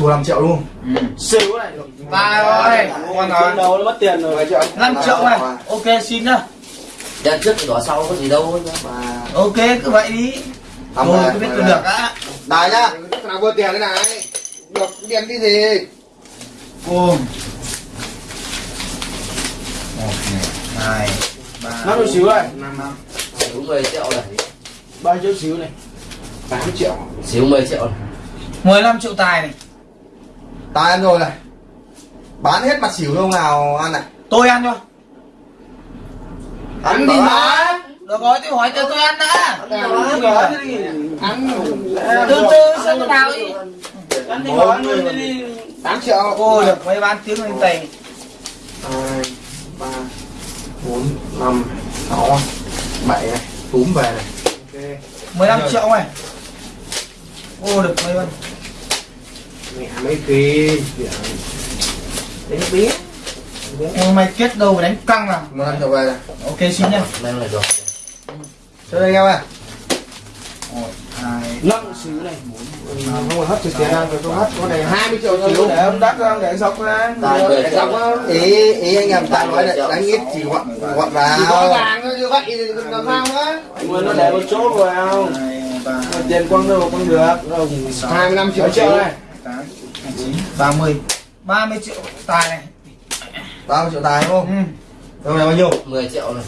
thua 5 triệu luôn. Ừ. xỉu này tài rồi. con đấu nó mất tiền rồi 5 triệu này. ok xin nhá. Đợt trước thì đỏ sau có gì đâu ba. Ok cứ vậy đi. Năm rồi biết tôi được á. Đài nhá nào vừa tiền đây này? Được tiền cái gì? Ôm một này hai ba năm triệu xíu này. năm năm. Xíu 10 triệu này. Bao nhiêu xíu này? 8 triệu. Xíu 10 triệu này. 15 triệu tài này tài ăn rồi này. Bán hết mặt xỉu đâu nào ăn này. Tôi ăn cho ăn đi mà. Được rồi tôi hỏi cho tôi ăn đã. Ăn từ từ xem nào đi. Ăn hỏi luôn đi 8 triệu. Ô được mấy bán tiếng lên tay hai ba bốn năm sáu bảy này. Túm về này. 15 triệu này ô được mấy bán mẹ mấy kỳ đến biết Ôi, mày kết đâu mà đánh căng nào 15 triệu về này ok xin nhá. Nên là được chơi đây em hai năm xíu này. Không có hết thì tiền ăn rồi không hết có này 20 triệu xíu để ông đắt ra để sọc ra. Tài 10 để á ý ý anh em ta nói là đánh ít chỉ gọn gọn chỉ có vào vàng như vậy thì làm sao nữa mà nó để một chỗ rồi không? Tiền quăng đâu không được đâu 25 triệu triệu này tám hai chín ba mươi. Ba mươi triệu tài này. 30 triệu tài đúng không? Ừ. đâu này bao nhiêu? 10 triệu này.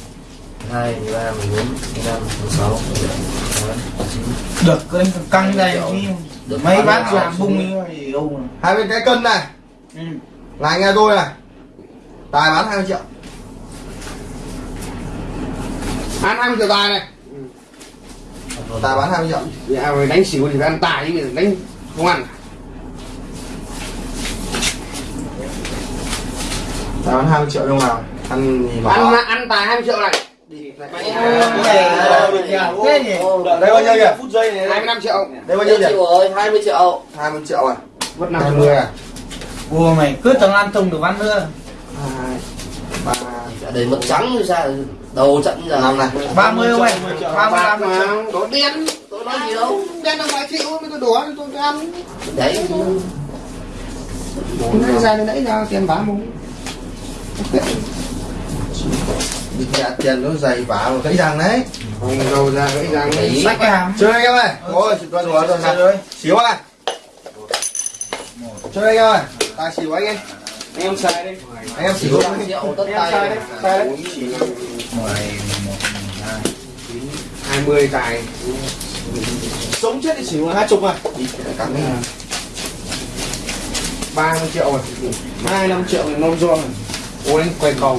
2, 13, 14, 15, 16, 17, 18, 19 được cứ đánh căng đây. Được. mấy bác làm bung thì đâu mà. Hai bên cái cân này. Ừ. là anh nghe tôi này. Tài bán 20 triệu. Ăn 20 triệu tài này. Tài bán 20 triệu. Dạ rồi đánh xỉu thì phải ăn tài chứ đánh không ăn tài bán 20 triệu đâu nào ăn gì mà ăn ăn tài 20 triệu này đây bao nhiêu nhỉ phút giây này 25 triệu đây bao nhiêu 10 nhỉ triệu rồi 20 triệu 20 triệu à mất 50 50 à ủa mày cứ tưởng ăn thông được ăn nữa ba đời mất trắng như sao Đầu trận giờ năm này ba mươi không anh ba mươi bạc lăm mà triệu đổ đen Tôi nói gì đâu đen vài triệu mới tôi đổ tôi ăn Đấy Nãy ra đến nãy ra tiền bán không đi nhặt tiền nó dày vả một gãy răng đấy không đâu ra gãy răng Đấy. sách cái hàm chơi anh em ơi thôi đùa đùa rồi sạch rồi xíu à chơi anh em ơi tài xíu anh em anh em xài đi anh em xỉu 15 triệu tất anh em xài tay đi xài đi mười một hai 20 tài sống chết thì xỉu hai chục à đi cắn đi 30 triệu rồi hai năm triệu thì nông rồi ô anh quay cầu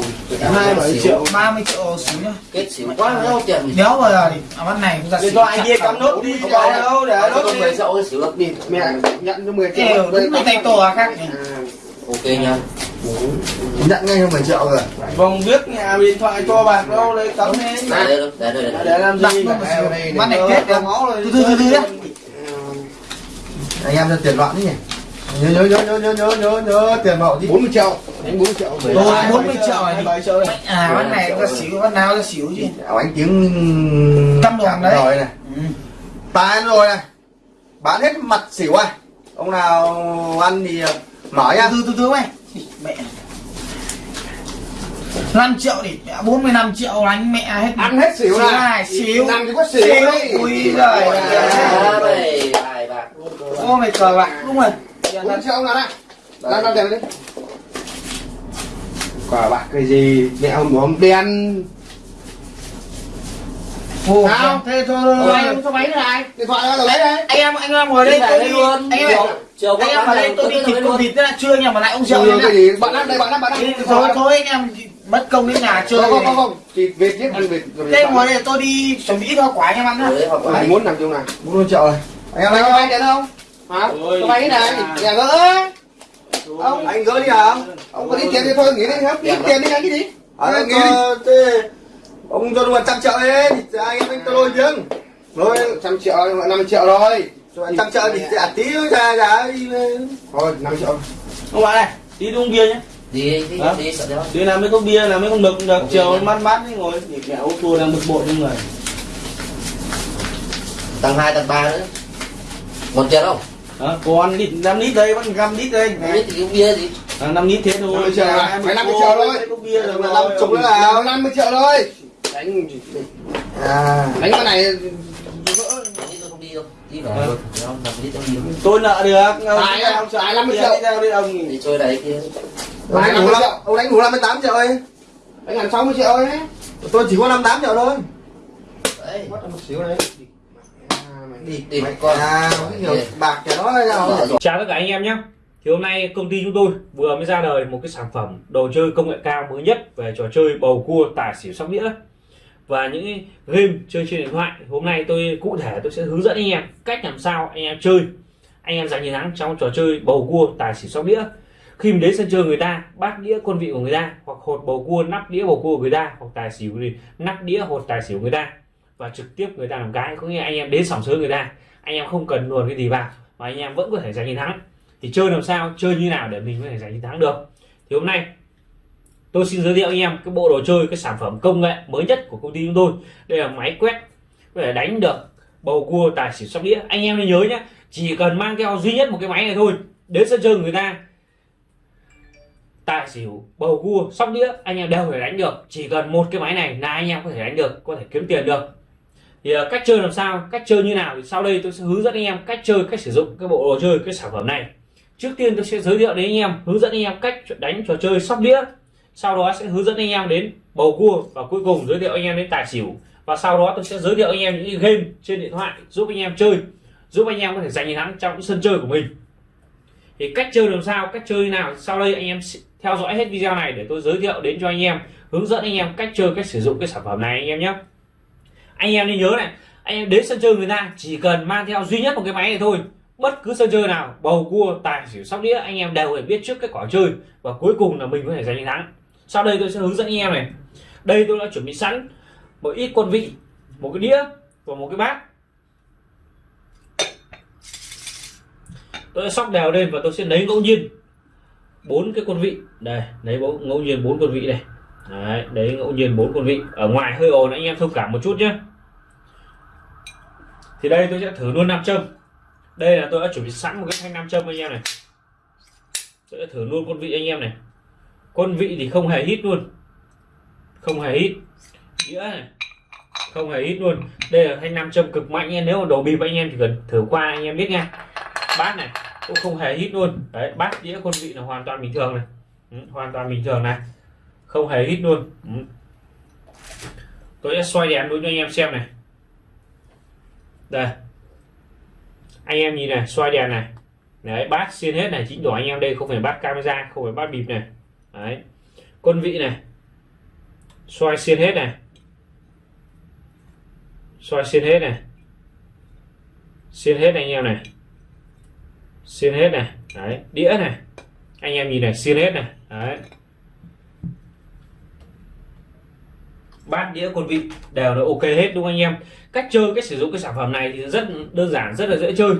hai bảy triệu. ba mươi triệu xíu nhá. Kết xỉu quá đâu tiền đéo vào giờ thì à, bắt này cũng ra điện xỉu thoại kia cắm nốt đi. Không có đâu để nốt 10 đi. Triệu xỉu lắm đi. Mẹ nhận cho 10 triệu Kiểu đúng là tay to à khác nhỉ. Ok nha. Nhận ngay cho 10 triệu rồi. Vòng viết nhà điện thoại cho bạc đâu lấy cắm lên Để để để để làm gì? Xíu. Bắt này kết được máu rồi. Từ từ từ từ nhá. Anh em cho tiền loạn đấy nhỉ nhớ nhớ nhớ nhớ nhớ nhớ nhớ tiền mậu chứ 40 triệu. Đánh 40 triệu Rồi 40 triệu này đi. À bắt này ra xíu bắt nào ra xíu chứ? Ảo ánh tiếng Trăm đồng đấy. rồi này. Ừ. tài ăn rồi này. Bán hết mặt xỉu à. Ông nào ăn thì mở nhá. Từ từ từ mày. Mẹ. 5 triệu thì mẹ 45 triệu đánh mẹ hết. Ăn hết xỉu này. này, xíu. làm thì có xỉu Xíu. Ui giời À, bảy bài bạc ô mày cờ bạc đúng rồi 40 triệu nào đây? Ra tiền đi. Quả bạc cái gì? Mẹ ông ông đen. Ồ, Sao? thế thôi thôi, thôi. Ôi, anh cho máy này điện thoại ra rồi lấy đây anh em anh em ngồi đây Đi tôi đi luôn. Anh em Chiều- anh em vào đây tôi đi thịt luôn. thịt nữa chưa nhưng mà lại uống rượu cái gì bạn ăn đây bạn ăn bạn ăn. Thôi thôi anh em mất công đến nhà chơi. Không không không thì việc giết ăn việc thế ngồi đây tôi đi chuẩn bị ít hoa quả anh em ăn nữa là anh muốn làm chung này 40 triệu rồi anh em lấy có vay tiền không hả? Có vay này. nhà gỡ ông anh gỡ đi hả? Ông có ít tiền thì thôi nghỉ đi hết ít tiền đi anh cái gì? À, Anh anh nghỉ đi. cho ông cho một trăm triệu đi thì anh em anh tôi lôi tiếng rồi. Trăm triệu năm triệu rồi. Cho trăm triệu thì trả tí nữa ra ra đi thôi năm triệu. Không bạn này tí uống bia nhé. Đi đi đi sợ đi làm mấy cốc bia làm mấy con đực được chiều nhé. mát mát đi ngồi. Nhịp mẹ ô tô đang bực bội trong người. Tầng 2, tầng 3 nữa. Một tiền không? Ờ, còn lít 5 lít đây vẫn 5 lít đây. Biết thì uống bia gì? À, 5 lít thế thôi. 50 triệu à? Phải 50 triệu thôi. Thế có bia rồi là mà năm chục nữa là 50 triệu thôi. Đánh à. Đánh cái này đi tôi nợ được. Ông Tài theo, tài 50 đi triệu. theo đi ông. Đi chơi đấy kia. Ông đánh ngủ triệu ông đánh ngủ 58 triệu ấy. Đánh hẳn 60 triệu ấy. Tôi chỉ có 58 triệu thôi. Đấy mất một xíu đấy đi tìm mày còn à bạc cho nó hay Chào tất cả anh em nhé. Thì hôm nay công ty chúng tôi vừa mới ra đời một cái sản phẩm đồ chơi công nghệ cao mới nhất về trò chơi bầu cua tài xỉu sóc đĩa. Và những cái game chơi trên điện thoại hôm nay tôi cụ thể tôi sẽ hướng dẫn anh em cách làm sao anh em chơi. Anh em giành chiến thắng trong trò chơi bầu cua tài xỉu sóc đĩa. Khi mình đến sân chơi người ta bát đĩa quân vị của người ta hoặc hột bầu cua nắp đĩa bầu cua của người ta hoặc tài xỉu thì nắp đĩa hột tài xỉu của người ta và trực tiếp người ta làm cái có nghĩa anh em đến sòng sới người ta, anh em không cần luồn cái gì vào, mà anh em vẫn có thể giành chiến thắng. Thì chơi làm sao, chơi như nào để mình có thể giành chiến thắng được. Thì hôm nay, tôi xin giới thiệu anh em cái bộ đồ chơi, cái sản phẩm công nghệ mới nhất của công ty chúng tôi. Đây là máy quét, có thể đánh được bầu cua, tài xỉu sóc đĩa. Anh em nên nhớ nhé chỉ cần mang theo duy nhất một cái máy này thôi, đến sân chơi người ta. Tài xỉu, bầu cua, sóc đĩa, anh em đều có thể đánh được. Chỉ cần một cái máy này là anh em có thể đánh được, có thể kiếm tiền được thì uh, cách chơi làm sao cách chơi như nào thì sau đây tôi sẽ hướng dẫn anh em cách chơi cách sử dụng cái bộ đồ chơi cái sản phẩm này trước tiên tôi sẽ giới thiệu đến anh em hướng dẫn anh em cách đánh trò chơi sóc đĩa sau đó sẽ hướng dẫn anh em đến bầu cua và cuối cùng giới thiệu anh em đến tài xỉu và sau đó tôi sẽ giới thiệu anh em những game trên điện thoại giúp anh em chơi giúp anh em có thể giành chiến thắng trong những sân chơi của mình thì cách chơi làm sao cách chơi như nào sau đây anh em theo dõi hết video này để tôi giới thiệu đến cho anh em hướng dẫn anh em cách chơi cách sử dụng cái sản phẩm này anh em nhé anh em nên nhớ này, anh em đến sân chơi người ta chỉ cần mang theo duy nhất một cái máy này thôi. Bất cứ sân chơi nào, bầu cua, tài xỉu, sóc đĩa, anh em đều phải biết trước kết quả chơi và cuối cùng là mình có thể giành chiến thắng. Sau đây tôi sẽ hướng dẫn anh em này. Đây tôi đã chuẩn bị sẵn một ít quân vị, một cái đĩa và một cái bát. Tôi sẽ sóc đều lên và tôi sẽ lấy ngẫu nhiên bốn cái quân vị. Đây, lấy ngẫu nhiên bốn quân vị này đấy đấy ngẫu nhiên bốn quân vị ở ngoài hơi ồn anh em thông cảm một chút nhé. Thì đây tôi sẽ thử luôn nam châm. Đây là tôi đã chuẩn bị sẵn một cái thanh nam châm anh em này. Tôi sẽ thử luôn quân vị anh em này. Quân vị thì không hề hít luôn. Không hề hít. Đĩa này. Không hề hít luôn. Đây là thanh nam châm cực mạnh nha nếu mà đồ bịp anh em chỉ cần thử qua anh em biết nha. Bát này cũng không hề hít luôn. Đấy bát đĩa quân vị là hoàn toàn bình thường này. Ừ, hoàn toàn bình thường này không hề hít luôn. Ừ. Tôi sẽ xoay đèn luôn cho anh em xem này. Đây. Anh em nhìn này, xoay đèn này. Đấy bát xin hết này chính đủ anh em đây, không phải bát camera, không phải bát bịp này. Đấy. Quân vị này. Xoay xin hết này. Xoay xin hết này. Xin hết này, anh em này. Xin hết này. Đấy, đĩa này. Anh em nhìn này, xin hết này. Đấy. Bát đĩa quân vị đều là ok hết, đúng không anh em? Cách chơi, cách sử dụng cái sản phẩm này thì rất đơn giản, rất là dễ chơi.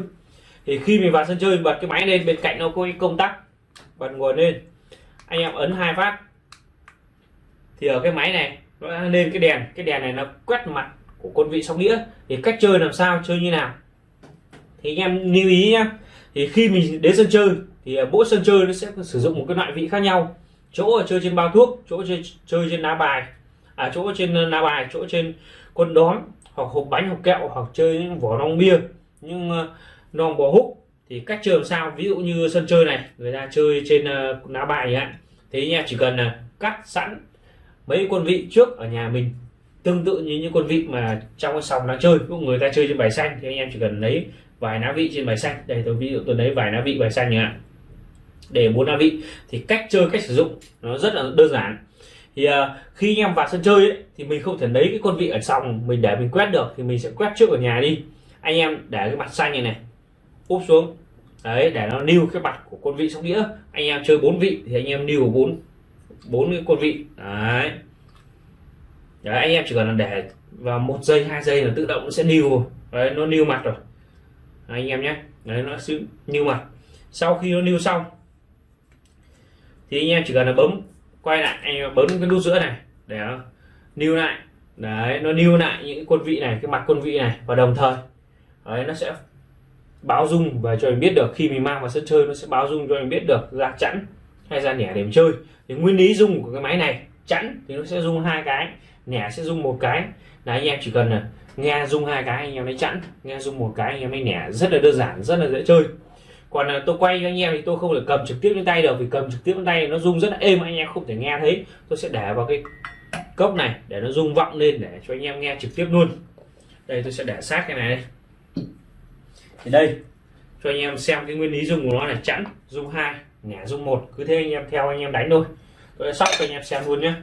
Thì khi mình vào sân chơi bật cái máy lên, bên cạnh nó có cái công tắc, bật nguồn lên. Anh em ấn hai phát. Thì ở cái máy này, nó lên cái đèn. Cái đèn này nó quét mặt của quân vị sóc đĩa. Thì cách chơi làm sao, chơi như nào? Thì anh em lưu ý nhá. Thì khi mình đến sân chơi, thì mỗi sân chơi nó sẽ sử dụng một cái loại vị khác nhau. Chỗ ở chơi trên bao thuốc, chỗ chơi chơi trên lá bài à chỗ trên ờ, la bài chỗ trên quân đóm hoặc hộp bánh hộp kẹo hoặc chơi những vỏ non bia nhưng uh, ờ, bò húc. Thì cách chơi làm sao? Ví dụ như sân chơi này người ta chơi trên ờ, uh, lá bài ạ thế nha chỉ cần uh, cắt sẵn mấy quân vị trước ở nhà mình tương tự như những quân vị mà trong cái sòng đang chơi. Lúc người ta chơi trên bài xanh thì anh em chỉ cần lấy vài lá vị trên bài xanh. Đây tôi ví dụ tôi lấy vài lá vị bài xanh nhá để bốn lá vị. Thì cách chơi cách sử dụng nó rất là đơn giản thì uh, khi anh em vào sân chơi ấy, thì mình không thể lấy cái con vị ở sòng mình để mình quét được thì mình sẽ quét trước ở nhà đi. Anh em để cái mặt xanh này này úp xuống. Đấy để nó lưu cái mặt của con vị sóc đĩa. Anh em chơi bốn vị thì anh em lưu bốn bốn cái con vị. Đấy. Đấy anh em chỉ cần là để vào một giây hai giây là tự động nó sẽ lưu đấy nó lưu mặt rồi. Đấy, anh em nhé. Đấy nó sẽ lưu mặt. Sau khi nó lưu xong thì anh em chỉ cần là bấm quay lại, anh bấm cái nút giữa này, để nó lưu lại. Đấy, nó lưu lại những quân vị này, cái mặt quân vị này, và đồng thời, đấy, nó sẽ báo dung và cho mình biết được, khi mình mang vào sân chơi, nó sẽ báo dung cho mình biết được ra chẵn hay ra nhẹ để mình chơi. Thì nguyên lý dung của cái máy này, chẵn thì nó sẽ dung hai cái nhẹ sẽ dung một cái. Là anh em chỉ cần là nghe dung hai cái anh em lấy chẵn, nghe dung một cái anh em lấy nhẹ rất là đơn giản, rất là dễ chơi còn là tôi quay cho anh em thì tôi không thể cầm trực tiếp trên tay được vì cầm trực tiếp trên tay nó rung rất là êm anh em không thể nghe thấy. Tôi sẽ để vào cái cốc này để nó rung vọng lên để cho anh em nghe trực tiếp luôn. Đây tôi sẽ để sát cái này đây. Thì đây cho anh em xem cái nguyên lý dùng của nó là chẵn dung hai nhả dung một. Cứ thế anh em theo anh em đánh thôi. Tôi sẽ sóc cho anh em xem luôn nhé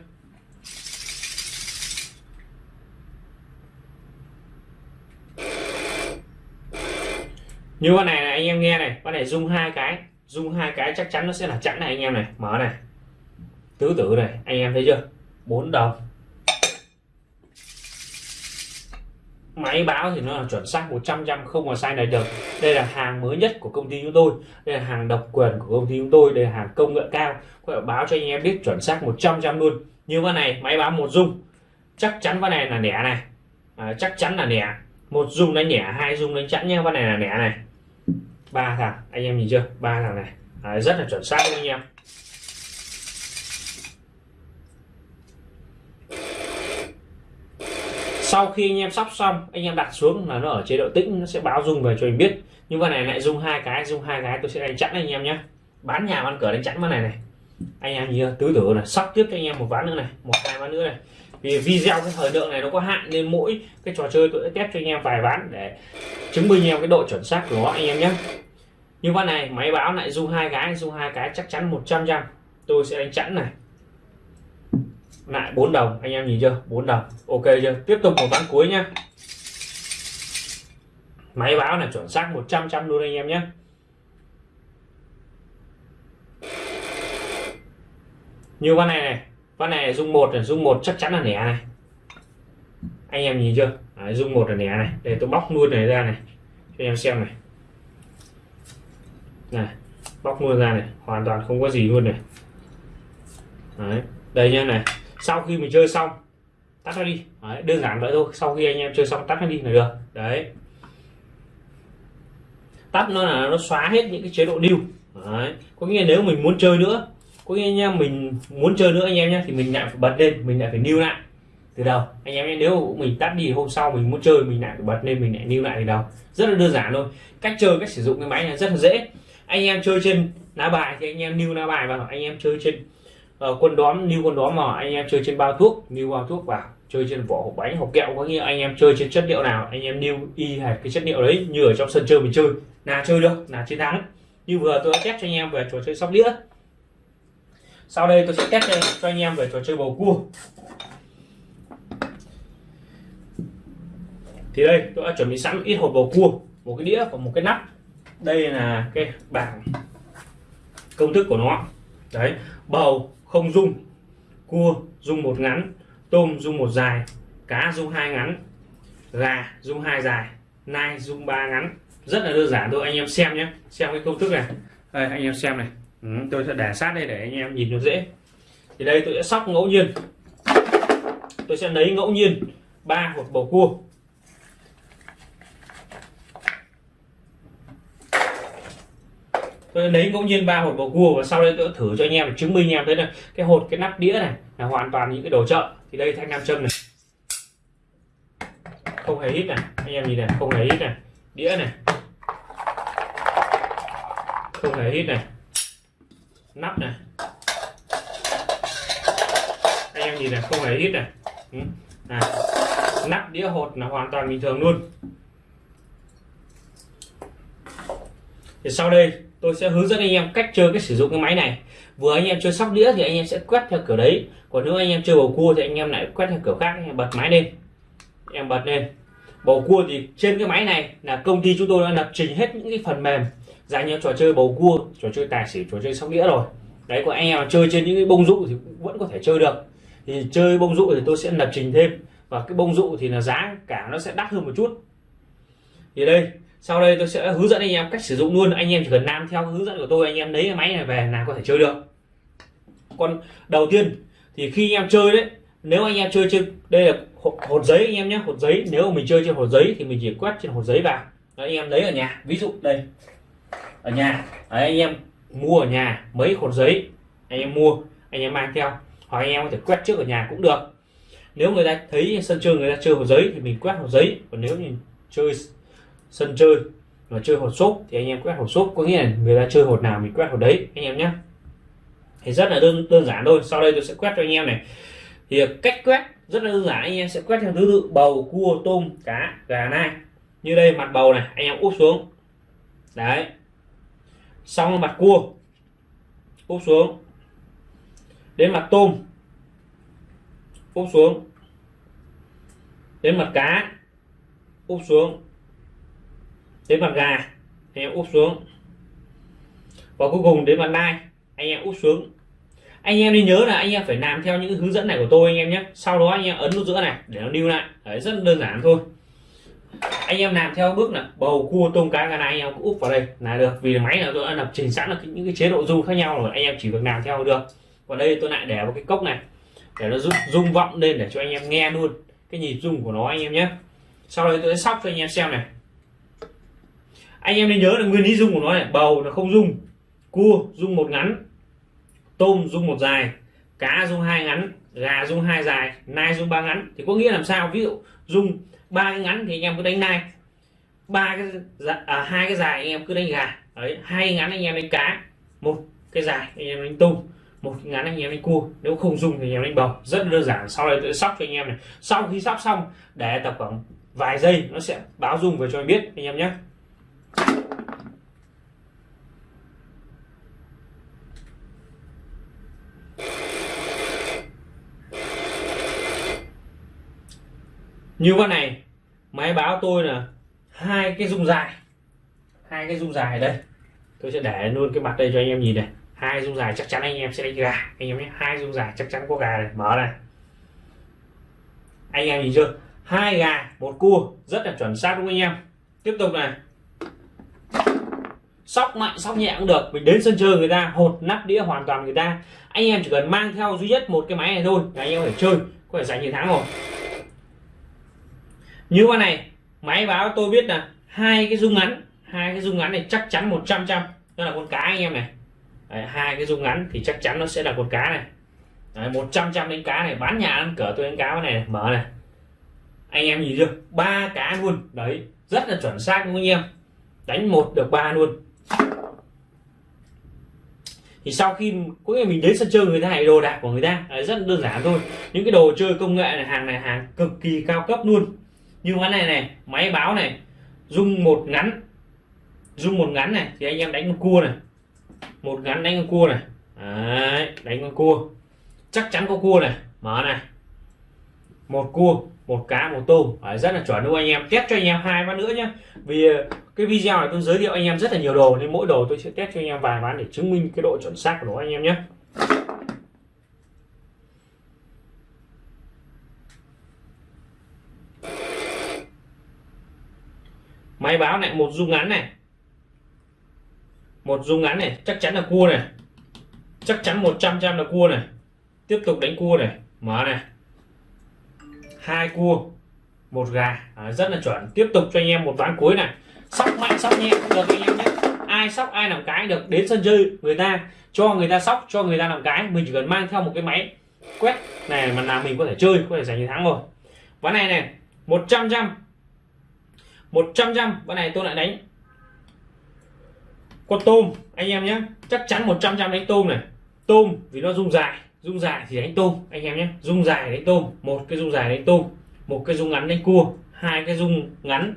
như con này, này anh em nghe này con này dung hai cái dung hai cái chắc chắn nó sẽ là chẵn này anh em này. Mở này. Tứ tử này anh em thấy chưa? Bốn đồng. Máy báo thì nó là chuẩn xác 100 trăm không có sai này được. Đây là hàng mới nhất của công ty chúng tôi. Đây là hàng độc quyền của công ty chúng tôi. Đây là hàng công nghệ cao. Có thể báo cho anh em biết chuẩn xác 100 trăm luôn. Như con này máy báo một dung chắc chắn con này là nẻ này. À, chắc chắn là nẻ. Một dung đánh nhẹ hai dung đánh chẵn nhé. Con này là nẻ này ba thằng. Anh em nhìn chưa? Ba thằng này. Đấy, rất là chuẩn xác luôn anh em. Sau khi anh em sóc xong anh em đặt xuống là nó ở chế độ tĩnh nó sẽ báo rung về cho anh biết. Nhưng mà này lại rung hai cái rung hai cái tôi sẽ đánh chặn anh em nhé bán nhà bán cửa đánh chặn món này này. Anh em nhìn tứ tử là sóc tiếp cho anh em một ván nữa này một hai ván nữa này vì video cái thời lượng này nó có hạn nên mỗi cái trò chơi tôi sẽ test cho anh em vài ván để chứng minh em cái độ chuẩn xác của nó, anh em nhé. Như con này, máy báo lại dung hai cái dung hai cái chắc chắn 100 trăm tôi sẽ đánh chẵn này. Lại bốn đồng, anh em nhìn chưa? Bốn đồng, ok chưa? Tiếp tục một ván cuối nhá. Máy báo là chuẩn xác 100 trăm luôn anh em nhé. Như con này này con này dung một là dung một chắc chắn là nẻ này. Anh em nhìn chưa? Đấy, dung một là nẻ này. Để tôi bóc luôn này ra này. Cho em xem này. Này bóc luôn ra này. Hoàn toàn không có gì luôn này. Đấy. đây nha này. Sau khi mình chơi xong tắt nó đi. Đấy, đơn giản vậy thôi. Sau khi anh em chơi xong tắt nó đi là được. Đấy. Tắt nó là nó xóa hết những cái chế độ lưu đấy. có nghĩa là nếu mình muốn chơi nữa có nghĩa em mình muốn chơi nữa anh em nhé thì mình lại phải bật lên mình lại phải lưu lại từ đầu. Anh em nhé nếu mình tắt đi hôm sau mình muốn chơi mình lại phải bật lên mình lại lưu lại từ đầu. Rất là đơn giản thôi. Cách chơi cách sử dụng cái máy này rất là dễ. Anh em chơi trên lá bài thì anh em lưu lá bài vào anh em chơi trên uh, quân đóm lưu quân đóm mà anh em chơi trên bao thuốc lưu bao thuốc vào chơi trên vỏ hộp bánh hộp kẹo. Có nghĩa anh em chơi trên chất liệu nào anh em lưu y hệt cái chất liệu đấy như ở trong sân chơi mình chơi. Là chơi được là chiến thắng. Như vừa tôi đã test cho anh em về trò chơi sóc đĩa sau đây tôi sẽ test cho, anh em về trò chơi bầu cua. Thì đây tôi đã chuẩn bị sẵn ít hộp bầu cua một cái đĩa và một cái nắp. Đây là cái bảng công thức của nó. Đấy bầu không dung cua dung một ngắn tôm dung một dài cá dung hai ngắn gà dung hai dài nai dung ba ngắn. Rất là đơn giản thôi anh em xem nhé xem cái công thức này. Đây anh em xem này ừ, tôi sẽ để sát đây để anh em nhìn nó dễ. Thì đây tôi sẽ sóc ngẫu nhiên. Tôi sẽ lấy ngẫu nhiên ba hột bầu cua. Tôi lấy ngẫu nhiên ba hột bầu cua và sau đây tôi thử cho anh em chứng minh anh em thấy là cái hột cái nắp đĩa này là hoàn toàn những cái đồ chợ. Thì đây thanh nam châm này. Không hề hít này anh em nhìn này không hề hít này. Đĩa này. Không hề hít này nắp này anh em nhìn này không hề ít này. Ừ. À, nắp đĩa hột là hoàn toàn bình thường luôn. Thì sau đây tôi sẽ hướng dẫn anh em cách chơi cái sử dụng cái máy này. Vừa anh em chơi sóc đĩa thì anh em sẽ quét theo kiểu đấy. Còn nếu anh em chơi bầu cua thì anh em lại quét theo kiểu khác anh em bật máy lên. Em bật lên. Bầu cua thì trên cái máy này là công ty chúng tôi đã lập trình hết những cái phần mềm dạng như trò chơi bầu cua trò chơi tài xỉu trò chơi sóc đĩa rồi. Đấy của anh em chơi trên những cái bông dụ thì vẫn có thể chơi được. Thì chơi bông dụ thì tôi sẽ lập trình thêm. Và cái bông dụ thì là giá cả nó sẽ đắt hơn một chút. Thì đây sau đây tôi sẽ hướng dẫn anh em cách sử dụng luôn. Anh em chỉ cần làm theo hướng dẫn của tôi anh em lấy cái máy này về là có thể chơi được. Còn đầu tiên thì khi anh em chơi đấy nếu anh em chơi trên đây là hột, hột giấy anh em nhé hột giấy. Nếu mà mình chơi trên hột giấy thì mình chỉ quét trên hột giấy vào. Đấy, anh em lấy ở nhà. Ví dụ đây ở nhà. Đấy, anh em mua ở nhà mấy hột giấy anh em mua anh em mang theo. Hoặc anh em có thể quét trước ở nhà cũng được. Nếu người ta thấy sân chơi người ta chơi hột giấy thì mình quét hột giấy. Còn nếu như chơi sân chơi mà chơi hột xốp thì anh em quét hột xốp. Có nghĩa là người ta chơi hột nào mình quét hột đấy anh em nhé. Thì rất là đơn đơn giản thôi. Sau đây tôi sẽ quét cho anh em này. Thì cách quét rất là đơn giản. Anh em sẽ quét theo thứ tự. Bầu cua tôm cá gà nai. Như đây mặt bầu này. Anh em úp xuống. Đấy xong mặt cua. Úp xuống. Đến mặt tôm. Úp xuống. Đến mặt cá. Úp xuống. Đến mặt gà. Anh em úp xuống. Và cuối cùng đến mặt nai. Anh em úp xuống. Anh em đi nhớ là anh em phải làm theo những hướng dẫn này của tôi anh em nhé. Sau đó anh em ấn nút giữa này để nó lưu lại. Đấy, rất đơn giản thôi anh em làm theo bước là bầu cua tôm cá gà này anh em cũng úp vào đây là được. Vì máy là tôi đã lập trình sẵn là những cái chế độ dung khác nhau rồi anh em chỉ việc làm theo được. Còn đây tôi lại để vào cái cốc này để nó rung, rung vọng lên để cho anh em nghe luôn cái nhịp rung của nó anh em nhé. Sau đây tôi sẽ sóc cho anh em xem này. Anh em nên nhớ là nguyên lý rung của nó này bầu là không rung cua rung một ngắn tôm rung một dài cá rung hai ngắn gà rung hai dài nai rung ba ngắn. Thì có nghĩa làm sao? Ví dụ rung ba cái ngắn thì anh em cứ đánh nai. Ba cái dạ, à, hai cái dài anh em cứ đánh gà. Đấy hai ngắn anh em đánh cá. Một cái dài anh em đánh tôm. Một cái ngắn anh em đánh cua. Nếu không dùng thì anh em đánh bầu. Rất đơn giản. Sau đây tôi sóc cho anh em này. Sau khi sóc xong để tập khoảng vài giây nó sẽ báo dung về cho anh biết anh em nhé. Như con này, máy báo tôi là hai cái dung dài. Hai cái dung dài đây. Tôi sẽ để luôn cái mặt đây cho anh em nhìn này. Hai dung dài chắc chắn anh em sẽ đánh gà. Anh em nhé, hai dung dài chắc chắn có gà này. Mở này. Anh em nhìn chưa? Hai gà, một cua. Rất là chuẩn xác đúng không anh em? Tiếp tục này. Sóc mạnh, sóc nhẹ cũng được. Mình đến sân chơi người ta, hột, nắp đĩa hoàn toàn người ta. Anh em chỉ cần mang theo duy nhất một cái máy này thôi. Là anh em có thể chơi, có thể giành chiến thắng rồi như con này máy báo tôi biết là hai cái dung ngắn hai cái dung ngắn này chắc chắn 100 trăm đó là con cá anh em này. Đấy, hai cái dung ngắn thì chắc chắn nó sẽ là con cá này. Đấy, 100 trăm đánh cá này bán nhà ăn cửa tôi đánh cá này, này mở này. Anh em nhìn chưa? Ba cá luôn. Đấy rất là chuẩn xác đúng không anh em? Đánh một được ba luôn. Thì sau khi có nghĩa mình đến sân chơi người ta hay đồ đạc của người ta. Đấy, rất đơn giản thôi. Những cái đồ chơi công nghệ này hàng này hàng cực kỳ cao cấp luôn như cái này này máy báo này dung một ngắn dung một ngắn này thì anh em đánh con cua này. Một ngắn đánh con cua này. Đấy, đánh con cua. Chắc chắn có cua này. Mở này. Một cua một cá một tôm. Phải rất là chuẩn luôn anh em. Test cho anh em hai ván nữa nhé vì ờ, cái video này tôi giới thiệu anh em rất là nhiều đồ nên mỗi đồ tôi sẽ test cho anh em vài ván để chứng minh cái độ chuẩn xác của nó anh em nhé máy báo này một dung ngắn này. Một dung ngắn này chắc chắn là cua này. Chắc chắn 100 trăm là cua này. Tiếp tục đánh cua này. Mở này. Hai cua một gà. À, rất là chuẩn. Tiếp tục cho anh em một ván cuối này. Sóc mạnh sóc nhẹ cũng được anh em nhé. Ai sóc ai làm cái được. Đến sân chơi người ta cho người ta sóc cho người ta làm cái. Mình chỉ cần mang theo một cái máy quét này mà làm mình có thể chơi có thể giành chiến thắng rồi ván này này 100 trăm. 100 trăm con này tôi lại đánh. Con tôm anh em nhé chắc chắn 100 trăm đánh tôm này. Tôm vì nó rung dài rung dài thì đánh tôm anh em nhé. Rung dài đánh tôm một cái rung dài đánh tôm một cái rung ngắn đánh cua hai cái rung ngắn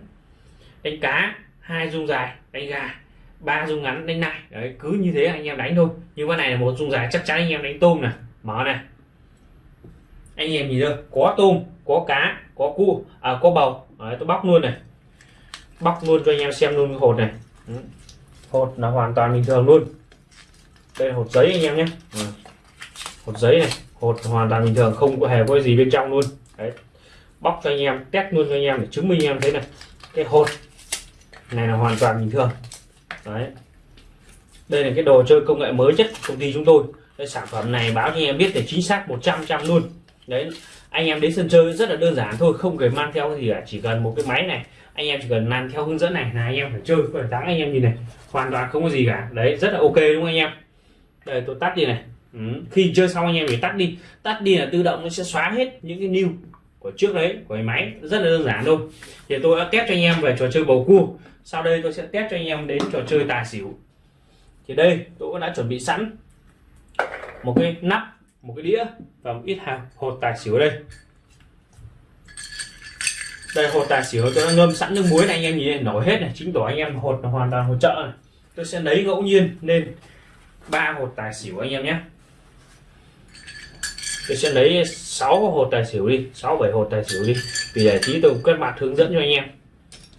đánh cá hai rung dài đánh gà ba rung ngắn đánh này đấy cứ như thế anh em đánh thôi. Nhưng con này là một rung dài chắc chắn anh em đánh tôm này. Mở này. Anh em nhìn được có tôm có cá có cua à có bầu. Đấy, tôi bóc luôn này bóc luôn cho anh em xem luôn cái hột này. Ừ. Hột là hoàn toàn bình thường luôn. Đây là hột giấy anh em nhé. Ừ. Hột giấy này, hột hoàn toàn bình thường, không có hề có gì bên trong luôn. Đấy. Bóc cho anh em, test luôn cho anh em để chứng minh anh em thấy này. Cái hột này là hoàn toàn bình thường. Đấy. Đây là cái đồ chơi công nghệ mới nhất công ty chúng tôi. Cái sản phẩm này báo cho anh em biết để chính xác 100 trăm luôn. Đấy. Anh em đến sân chơi rất là đơn giản thôi, không cần mang theo gì cả, chỉ cần một cái máy này anh em chỉ cần làm theo hướng dẫn này là anh em phải chơi, phải thắng anh em nhìn này, hoàn toàn không có gì cả. Đấy, rất là ok đúng không anh em? Đây, tôi tắt đi này. Ừ. khi chơi xong anh em phải tắt đi. Tắt đi là tự động nó sẽ xóa hết những cái new của trước đấy, của cái máy. Rất là đơn giản thôi. Thì tôi đã test cho anh em về trò chơi bầu cua. Sau đây tôi sẽ test cho anh em đến trò chơi tài xỉu. Thì đây, tôi cũng đã chuẩn bị sẵn một cái nắp, một cái đĩa và một ít hàng hột tài xỉu ở đây đây hột tài xỉu. Tôi đã ngâm sẵn nước muối này anh em nhìn này, nổi hết này. Chứng tỏ anh em hột là hoàn toàn hỗ trợ này. Tôi sẽ lấy ngẫu nhiên nên ba hột tài xỉu anh em nhé. Tôi sẽ lấy 6 hột tài xỉu đi 6 7 hột tài xỉu đi. Vì để tí tôi kết mặt hướng dẫn cho anh em.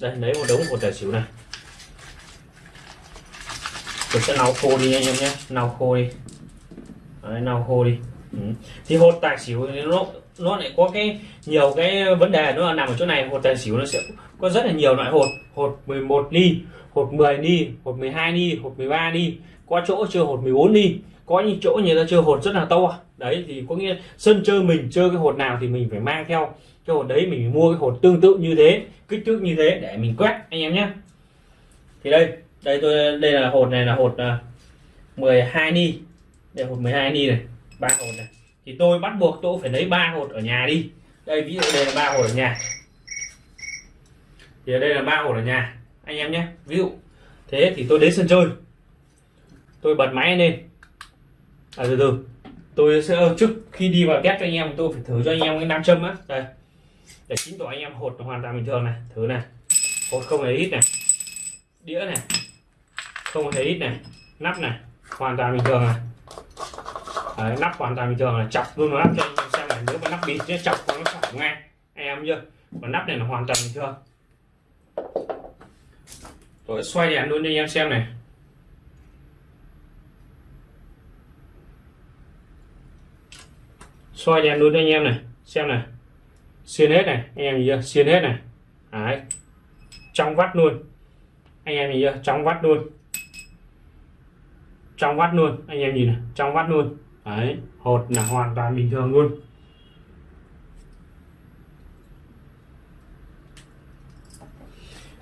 Đây lấy một đống hột tài xỉu này. Tôi sẽ nấu khô đi anh em nhé. Nấu khô đi. Đấy, khô đi. Ừ. thì hột tài xỉu nó nó lại có cái nhiều cái vấn đề nó nằm ở chỗ này hột tài xỉu nó sẽ có rất là nhiều loại hột. Hột 11 ni hột 10 ni hột 12 ni hột 13 ni. Có chỗ chưa hột 14 ni có những chỗ người ta chơi hột rất là to. Đấy thì có nghĩa sân chơi mình chơi cái hột nào thì mình phải mang theo cái hột đấy mình mua cái hột tương tự như thế kích thước như thế để mình quét anh em nhé. Thì đây đây tôi đây là hột này là hột à, uh, 12 ni. Đây hột 12 ni này ba hột này thì tôi bắt buộc tôi phải lấy ba hột ở nhà đi. Đây, ví dụ đây là ba hột ở nhà. Thì ở đây là ba hột ở nhà, anh em nhé. Ví dụ, thế thì tôi đến sân chơi. Tôi bật máy lên. À từ từ. Tôi sẽ ờ, trước khi đi vào test cho anh em, tôi phải thử cho anh em cái nam châm á. Đây. Để chính tỏ anh em hột hoàn toàn bình thường này. Thử này. Hột không hề ít này. Đĩa này. Không hề ít này. Nắp này. Hoàn toàn bình thường này. Đấy, nắp hoàn toàn bình thường là chọc luôn nó nắp cho anh em xem này nếu mà nắp bịt nhé chọc nó phẳng ngang. Anh em chưa còn nắp này là hoàn toàn bình thường. Tôi xoay đèn luôn cho anh em xem này. Xoay đèn luôn cho anh em này xem này. Xuyên hết này anh em nhìn chưa? Xuyên hết này. Đấy. trong vắt luôn. Anh em nhìn chưa? Trong vắt luôn. Trong vắt luôn anh em nhìn này trong vắt luôn. Đấy. hột là hoàn toàn bình thường luôn.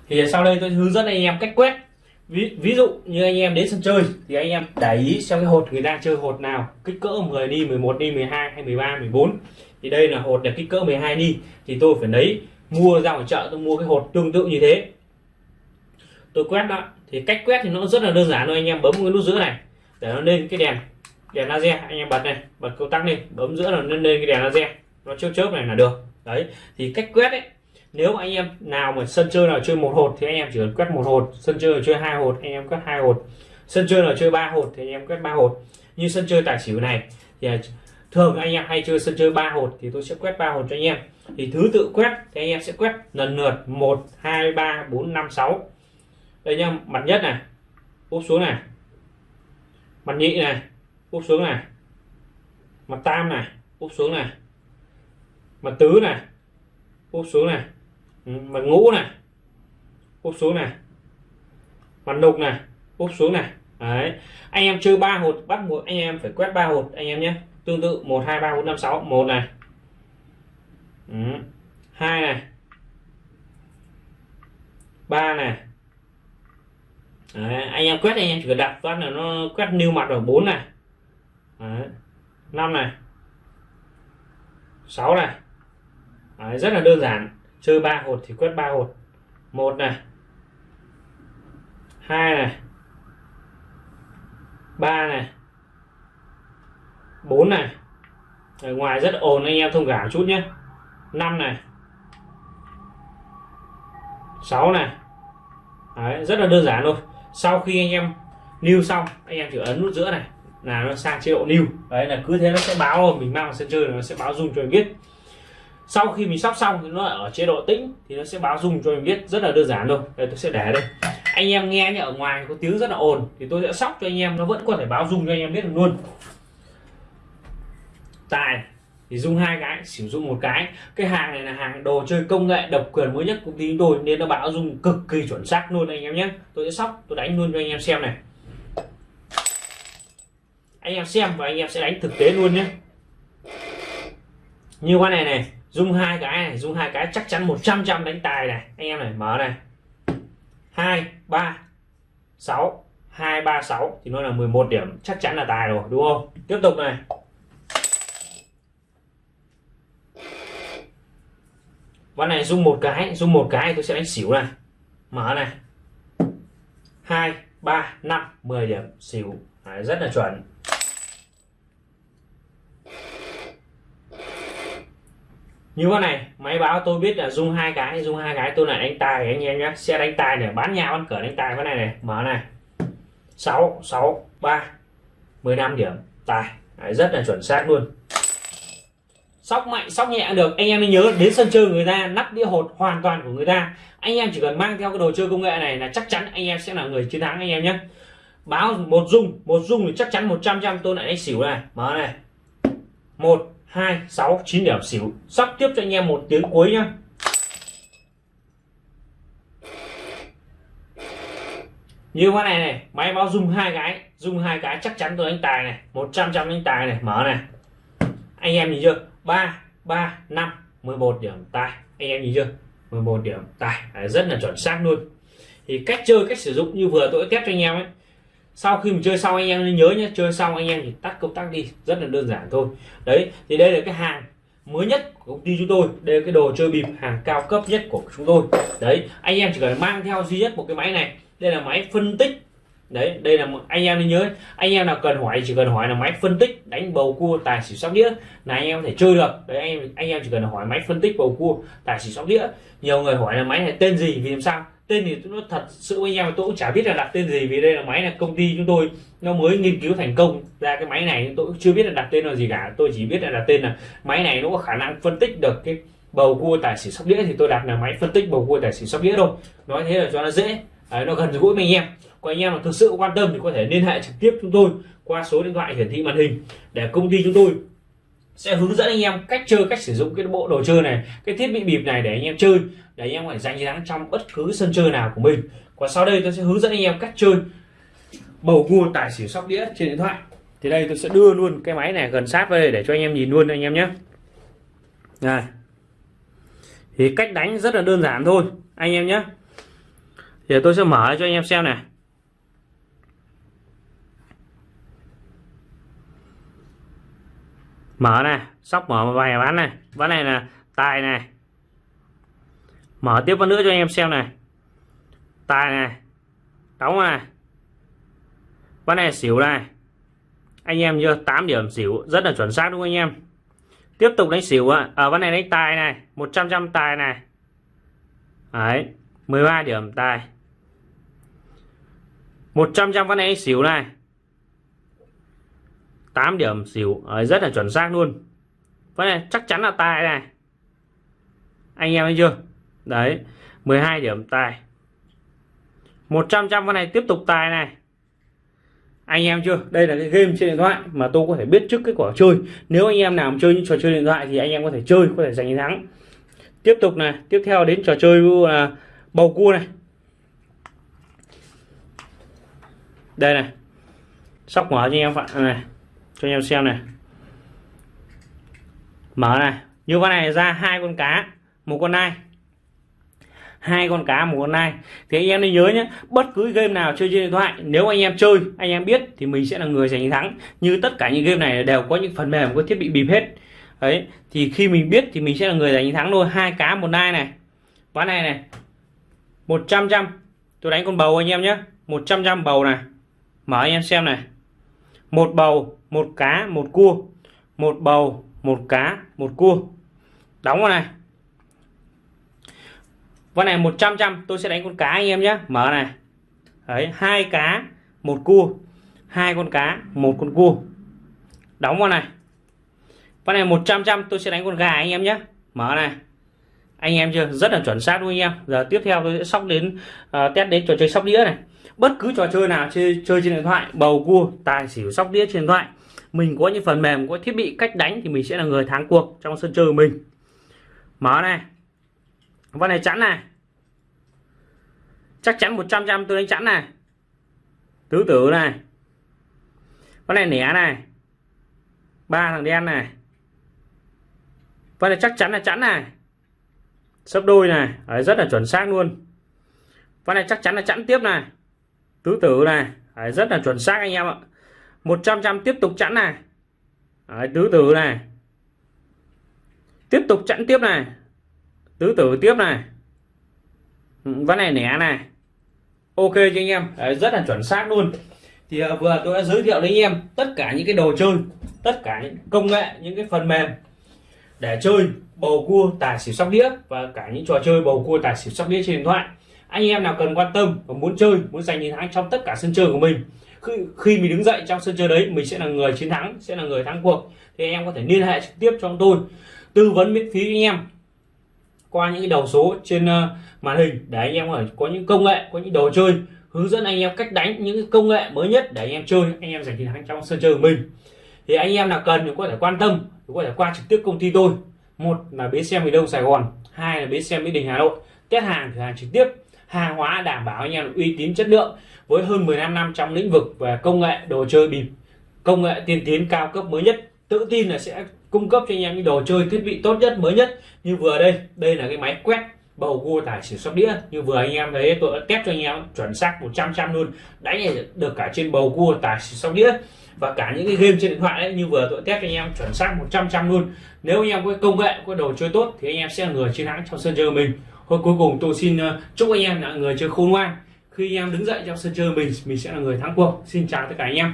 Thì sau đây tôi hướng dẫn anh em cách quét. Ví, ví dụ như anh em đến sân chơi thì anh em để ý xem cái hột người ta chơi hột nào. Kích cỡ 10 đi 11 đi 12 hay 13 14 thì đây là hột để kích cỡ 12 đi. Thì tôi phải lấy mua ra ngoài chợ tôi mua cái hột tương tự như thế. Tôi quét đó. Thì cách quét thì nó rất là đơn giản thôi. Anh em bấm cái nút giữa này để nó lên cái đèn đèn laser. Anh em bật này, bật công tắc lên bấm giữa là lên lên cái đèn laser. Nó chớp chớp này là được. Đấy, thì cách quét ấy, nếu anh em nào mà sân chơi nào chơi một hột thì anh em chỉ cần quét một hột, sân chơi nào chơi hai hột, anh em quét hai hột. Sân chơi nào chơi ba hột thì anh em quét ba hột. Như sân chơi tài xỉu này, thì à, thường anh em hay chơi sân chơi ba hột thì tôi sẽ quét ba hột cho anh em. Thì thứ tự quét thì anh em sẽ quét lần lượt, một, hai, ba, bốn, năm, sáu. Đây nhá, mặt nhất này úp xuống này, mặt nhị này úp xuống này. Mặt tam này úp xuống này. Mặt tứ này úp xuống này. Ừ, mặt ngũ này úp xuống này. Mặt lục này úp xuống này. Đấy. Anh em chơi ba hột bắt một anh em phải quét ba hột anh em nhé. Tương tự một hai ba bốn năm sáu. Một này. Ừ. Hai này. Ba này. Đấy, anh em quét anh em chỉ cần đặt toán là nó quét nêu mặt ở bốn này. Đấy. 5 này. 6 này. Đấy, rất là đơn giản. Chơi 3 hột thì quét 3 hột. Một này. Hai này. Ba này. Bốn này. Ở ngoài rất ồn anh em thông cảm chút nhé. Năm này. Sáu này. Đấy, rất là đơn giản thôi. Sau khi anh em lưu xong anh em chỉ ấn nút giữa này là nó sang chế độ new đấy, là cứ thế nó sẽ báo mình mang vào sân chơi nó sẽ báo dung cho mình biết. Sau khi mình sóc xong thì nó ở chế độ tĩnh thì nó sẽ báo dung cho mình biết, rất là đơn giản thôi. Đây, tôi sẽ để đây. Anh em nghe nhé ở ngoài có tiếng rất là ồn thì tôi sẽ sóc cho anh em, nó vẫn có thể báo dung cho anh em biết được luôn. Tài, thì dùng hai cái, sử dụng một cái. Cái hàng này là hàng đồ chơi công nghệ độc quyền mới nhất của công tôi, nên nó báo dung cực kỳ chuẩn xác luôn anh em nhé. Tôi sẽ sóc, tôi đánh luôn cho anh em xem này anh em xem và anh em sẽ đánh thực tế luôn nhé. Như con này này dùng hai cái này dùng hai cái chắc chắn 100 trăm đánh tài này. Anh em này mở này. Hai ba sáu hai ba sáu thì nó là 11 điểm chắc chắn là tài rồi đúng không? Tiếp tục này. Con này dùng một cái dùng một cái tôi sẽ đánh xỉu này. Mở này. Hai ba năm 10 điểm xỉu. Đấy, rất là chuẩn. Như thế này máy báo tôi biết là dùng hai cái dùng hai cái tôi lại đánh tài anh em nhé sẽ đánh tài để bán nhà bán cửa đánh tài cái này này mở này. 6 6 3 15 điểm tài Đấy, rất là chuẩn xác luôn. Sóc mạnh sóc nhẹ được anh em nên nhớ đến sân chơi người ta nắp đĩa hột hoàn toàn của người ta. Anh em chỉ cần mang theo cái đồ chơi công nghệ này là chắc chắn anh em sẽ là người chiến thắng anh em nhé báo một dung một dung thì chắc chắn 100 trăm tôi lại đánh xỉu này mở này. Một hai sáu chín điểm xỉu. Sắp tiếp cho anh em một tiếng cuối nhá. Như con này này máy báo dùng hai cái dùng hai cái chắc chắn tôi đánh tài này 100 trăm đánh tài này mở này. Anh em nhìn chưa? 3 3 5 11 điểm tài. Anh em nhìn chưa? 11 điểm tài. Đấy, rất là chuẩn xác luôn. Thì cách chơi cách sử dụng như vừa tôi đã test cho anh em ấy sau khi mình chơi xong anh em nên nhớ nhé, chơi xong anh em thì tắt công tắc đi, rất là đơn giản thôi. Đấy, thì đây là cái hàng mới nhất của công ty chúng tôi. Đây là cái đồ chơi bịp hàng cao cấp nhất của chúng tôi. Đấy, anh em chỉ cần mang theo duy nhất một cái máy này. Đây là máy phân tích. Đấy, đây là một, anh em nên nhớ, anh em nào cần hỏi chỉ cần hỏi là máy phân tích, đánh bầu cua, tài xỉu sóc đĩa là anh em có thể chơi được. Đấy, anh em anh em chỉ cần hỏi máy phân tích bầu cua, tài xỉu sóc đĩa. Nhiều người hỏi là máy này tên gì, vì làm sao? Tên thì nó thật sự anh em tôi cũng chả biết là đặt tên gì vì đây là máy là công ty chúng tôi nó mới nghiên cứu thành công ra cái máy này tôi cũng chưa biết là đặt tên là gì cả. Tôi chỉ biết là đặt tên là máy này nó có khả năng phân tích được cái bầu cua tài xỉu sóc đĩa thì tôi đặt là máy phân tích bầu cua tài xỉu sóc đĩa thôi. Nói thế là cho nó dễ. Đấy, nó gần gũi với anh em. Còn anh em mà thực sự quan tâm thì có thể liên hệ trực tiếp chúng tôi qua số điện thoại hiển thị màn hình để công ty chúng tôi sẽ hướng dẫn anh em cách chơi, cách sử dụng cái bộ đồ chơi này, cái thiết bị bịp này để anh em chơi. Để anh em phải giành thắng trong bất cứ sân chơi nào của mình. Còn sau đây tôi sẽ hướng dẫn anh em cách chơi. Bầu cua tài xỉu sóc đĩa trên điện thoại. Thì đây tôi sẽ đưa luôn cái máy này gần sát về để cho anh em nhìn luôn anh em nhé. Này. Thì cách đánh rất là đơn giản thôi, anh em nhé. Thì tôi sẽ mở cho anh em xem này. Mở này sóc mở vài ván này ván này là tài này mở tiếp ván nữa cho anh em xem này tài này đóng này ván này xỉu này anh em chưa 8 điểm xỉu, rất là chuẩn xác đúng không anh em? Tiếp tục đánh xỉu ạ. Ờ, Ở ván này đánh tài này 100 trăm tài này đấy 13 điểm tài 100 trăm ván này đánh xỉu này 8 điểm xỉu. Rất là chuẩn xác luôn. Vậy này, chắc chắn là tài này. Anh em thấy chưa? Đấy 12 điểm tài 100 trăm con này tiếp tục tài này. Anh em chưa? Đây là cái game trên điện thoại mà tôi có thể biết trước kết quả chơi. Nếu anh em nào chơi những trò chơi điện thoại thì anh em có thể chơi, có thể giành chiến thắng. Tiếp tục này, tiếp theo đến trò chơi là bầu cua này. Đây này. Sóc mở cho anh em bạn này cho anh em xem này. Mở này, như con này ra hai con cá, một con nai. Hai con cá, một con nai. Thì anh em nên nhớ nhé bất cứ game nào chơi trên điện thoại, nếu anh em chơi, anh em biết thì mình sẽ là người giành thắng. Như tất cả những game này đều có những phần mềm, có thiết bị bịp hết. Đấy, thì khi mình biết thì mình sẽ là người giành thắng thôi hai cá, một nai này. Ván này này. 100 trăm tôi đánh con bầu anh em nhé 100 trăm bầu này. Mở anh em xem này một bầu một cá một cua. Một bầu một cá một cua. Đóng vào này. Con này 100 trăm tôi sẽ đánh con cá anh em nhé. Mở này. Đấy hai cá một cua. Hai con cá một con cua. Đóng vào này. Con này 100 trăm tôi sẽ đánh con gà anh em nhé. Mở này. Anh em chưa? Rất là chuẩn xác luôn anh em. Giờ tiếp theo tôi sẽ sóc đến uh, test đến trò chơi sóc đĩa này bất cứ trò chơi nào chơi chơi trên điện thoại bầu cua tài xỉu sóc đĩa trên điện thoại mình có những phần mềm có thiết bị cách đánh thì mình sẽ là người thắng cuộc trong sân chơi của mình. Mở này. Con này chẵn này. Chắc chắn 100 trăm tôi đánh chẵn này. Tứ tử này. Con này nẻ này. Ba thằng đen này. Con này chắc chắn là chẵn này. Sấp đôi này. Đấy, rất là chuẩn xác luôn. Con này chắc chắn là chẵn tiếp này tứ tử này. Đấy, rất là chuẩn xác anh em ạ. 100 trăm tiếp tục chẵn này. Đấy, tứ tử này. Tiếp tục chẵn tiếp này. Tứ tử tiếp này. Ừ, ván này nẻ này. Ok cho anh em? Đấy, rất là chuẩn xác luôn. Thì à, vừa tôi đã giới thiệu đến anh em tất cả những cái đồ chơi tất cả những công nghệ những cái phần mềm để chơi bầu cua tài xỉu sóc đĩa và cả những trò chơi bầu cua tài xỉu sóc đĩa trên điện thoại anh em nào cần quan tâm và muốn chơi muốn giành chiến thắng trong tất cả sân chơi của mình khi, khi mình đứng dậy trong sân chơi đấy mình sẽ là người chiến thắng sẽ là người thắng cuộc thì anh em có thể liên hệ trực tiếp cho tôi. Tư vấn miễn phí anh em qua những cái đầu số trên ờ, màn hình để anh em có, có những công nghệ có những đồ chơi hướng dẫn anh em cách đánh những công nghệ mới nhất để anh em chơi anh em giành chiến thắng trong sân chơi của mình. Thì anh em nào cần thì có thể quan tâm thì có thể qua trực tiếp công ty tôi. Một là bến xe miền đông sài gòn hai là bến xe mỹ đình hà nội. Test hàng cửa hàng trực tiếp hàng hóa đảm bảo anh em uy tín chất lượng với hơn 15 năm trong lĩnh vực về công nghệ đồ chơi bịp. Công nghệ tiên tiến cao cấp mới nhất tự tin là sẽ cung cấp cho anh em những đồ chơi thiết bị tốt nhất mới nhất. Như vừa đây đây là cái máy quét bầu cua tải xỉu sóc đĩa. Như vừa anh em thấy tôi đã test cho anh em chuẩn xác 100 trăm luôn. Đánh được cả trên bầu cua tải xỉu sóc đĩa và cả những cái game trên điện thoại ấy, như vừa tôi test cho anh em chuẩn xác 100 trăm luôn. Nếu anh em có công nghệ có đồ chơi tốt thì anh em sẽ là người chiến thắng trong sân chơi mình. Thôi cuối cùng tôi xin ờ, chúc anh em là người chơi khôn ngoan. Khi anh em đứng dậy trong sân chơi mình mình sẽ là người thắng cuộc. Xin chào tất cả anh em.